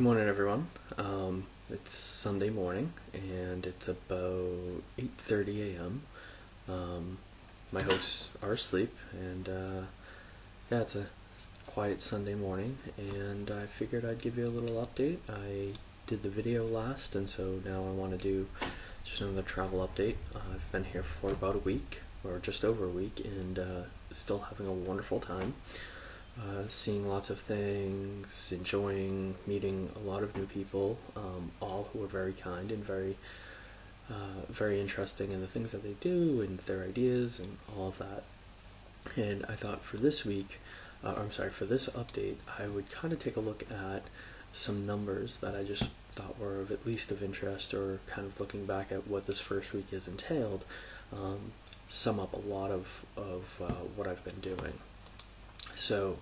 Good morning, everyone. Um, it's Sunday morning, and it's about 8:30 a.m. Um, my hosts are asleep, and uh, yeah, it's a quiet Sunday morning, and I figured I'd give you a little update. I did the video last, and so now I want to do just another travel update. Uh, I've been here for about a week, or just over a week, and uh, still having a wonderful time. Uh, seeing lots of things, enjoying meeting a lot of new people, um, all who are very kind and very, uh, very interesting in the things that they do and their ideas and all of that. And I thought for this week, uh, I'm sorry, for this update, I would kind of take a look at some numbers that I just thought were of at least of interest or kind of looking back at what this first week has entailed, um, sum up a lot of, of uh, what I've been doing. So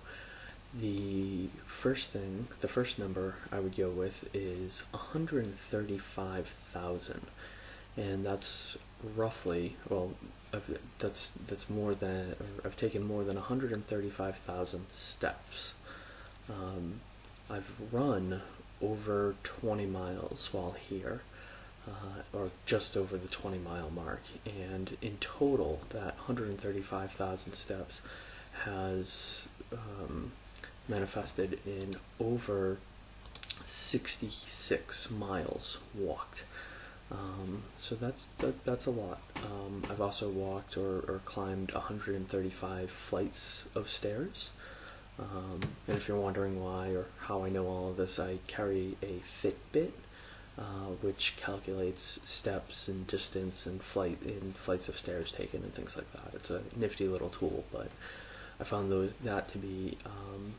the first thing, the first number I would go with is 135,000, and that's roughly well, I've, that's that's more than I've taken more than 135,000 steps. Um, I've run over 20 miles while here. Uh, or just over the 20 mile mark, and in total, that 135,000 steps has um, manifested in over 66 miles walked. Um, so that's that, that's a lot. Um, I've also walked or, or climbed 135 flights of stairs. Um, and if you're wondering why or how I know all of this, I carry a Fitbit, uh, which calculates steps and distance and flight in flights of stairs taken and things like that. It's a nifty little tool, but I found those that to be um,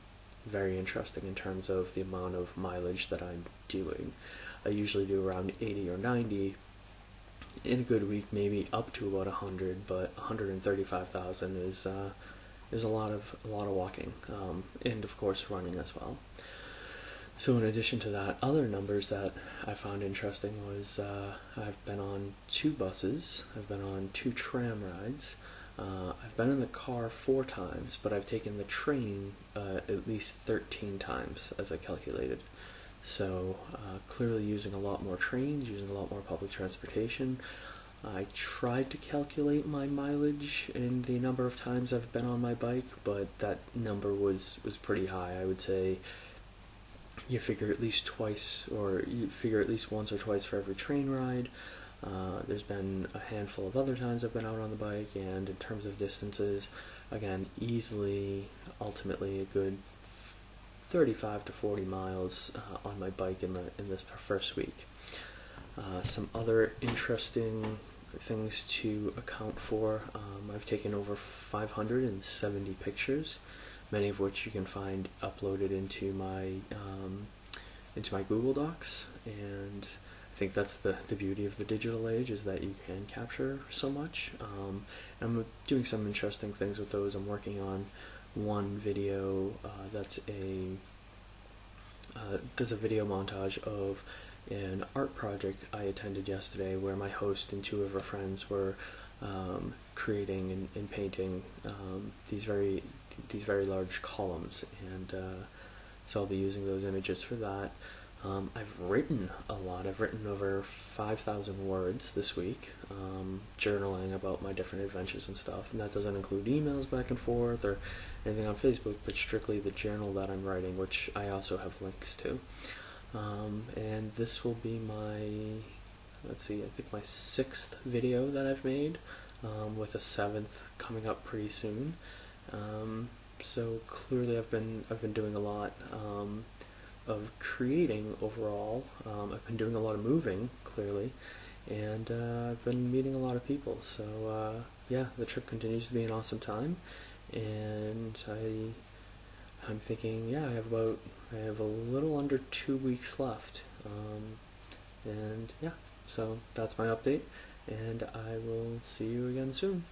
very interesting in terms of the amount of mileage that I'm doing. I usually do around 80 or 90 in a good week, maybe up to about 100, but 135,000 is uh, is a lot of a lot of walking, um, and of course running as well. So in addition to that, other numbers that I found interesting was uh, I've been on two buses, I've been on two tram rides, uh, I've been in the car four times, but I've taken the train uh, at least 13 times as I calculated. So uh, clearly using a lot more trains, using a lot more public transportation. I tried to calculate my mileage and the number of times I've been on my bike, but that number was, was pretty high. I would say you figure at least twice, or you figure at least once or twice for every train ride. Uh, there's been a handful of other times I've been out on the bike, and in terms of distances, again, easily, ultimately, a good 35 to 40 miles uh, on my bike in the in this first week. Uh, some other interesting things to account for. Um, I've taken over 570 pictures, many of which you can find uploaded into my um, into my Google Docs and think that's the, the beauty of the digital age is that you can capture so much. Um, I'm doing some interesting things with those. I'm working on one video uh, that's a uh, does a video montage of an art project I attended yesterday where my host and two of her friends were um, creating and, and painting um, these very these very large columns and uh, so I'll be using those images for that. Um, I've written a lot. I've written over 5,000 words this week, um, journaling about my different adventures and stuff. And that doesn't include emails back and forth or anything on Facebook, but strictly the journal that I'm writing, which I also have links to. Um, and this will be my, let's see, I think my sixth video that I've made, um, with a seventh coming up pretty soon. Um, so clearly I've been I've been doing a lot. Of creating overall. Um, I've been doing a lot of moving, clearly, and uh, I've been meeting a lot of people. So uh, yeah, the trip continues to be an awesome time, and I I'm thinking yeah I have about I have a little under two weeks left, um, and yeah, so that's my update, and I will see you again soon.